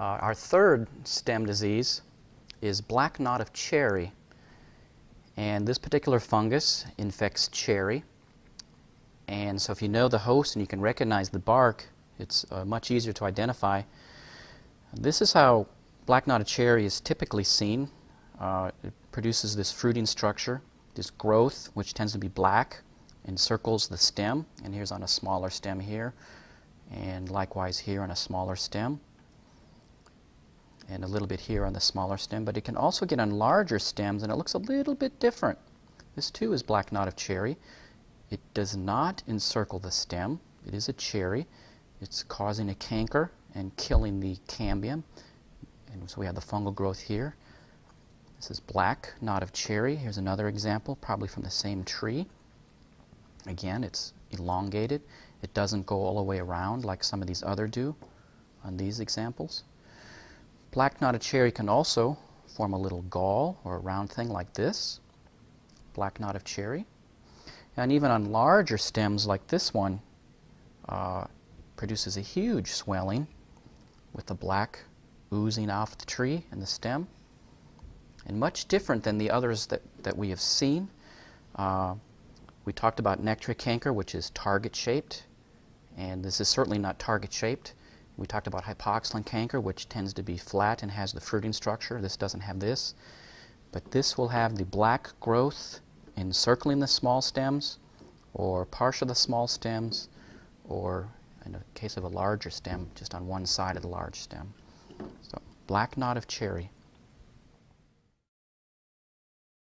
Uh, our third stem disease is black knot of cherry. And this particular fungus infects cherry. And so if you know the host and you can recognize the bark, it's uh, much easier to identify. This is how black knotted cherry is typically seen. Uh, it produces this fruiting structure, this growth, which tends to be black, encircles the stem. And here's on a smaller stem here, and likewise here on a smaller stem and a little bit here on the smaller stem, but it can also get on larger stems and it looks a little bit different. This too is black knot of cherry. It does not encircle the stem. It is a cherry. It's causing a canker and killing the cambium. And so we have the fungal growth here. This is black knot of cherry. Here's another example, probably from the same tree. Again, it's elongated. It doesn't go all the way around like some of these other do on these examples. Black knotted cherry can also form a little gall or a round thing like this, black knot of cherry. And even on larger stems like this one, uh, produces a huge swelling with the black oozing off the tree and the stem. And much different than the others that, that we have seen. Uh, we talked about Nectria canker, which is target-shaped, and this is certainly not target-shaped. We talked about hypoxylon canker, which tends to be flat and has the fruiting structure. This doesn't have this. But this will have the black growth encircling the small stems, or partial the small stems, or in the case of a larger stem, just on one side of the large stem. So black knot of cherry.